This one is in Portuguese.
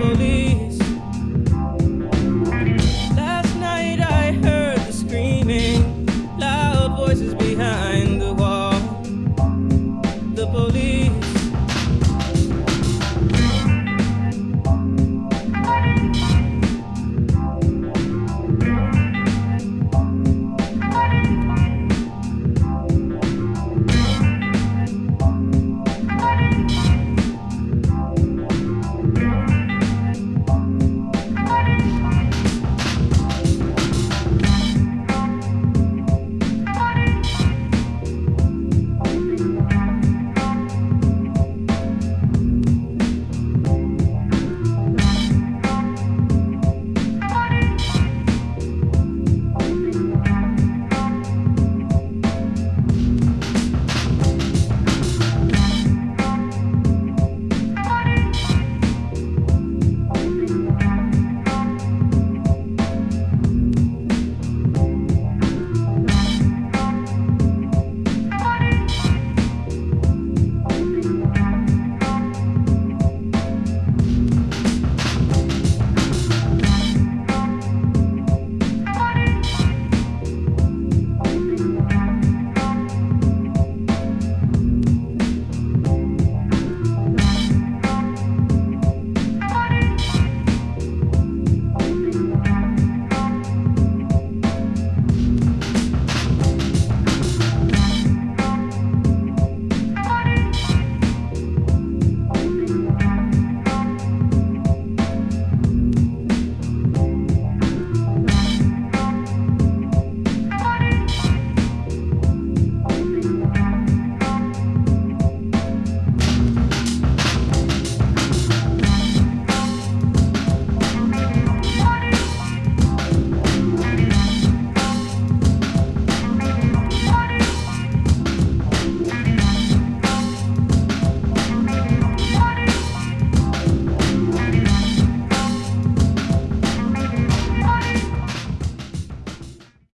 believe.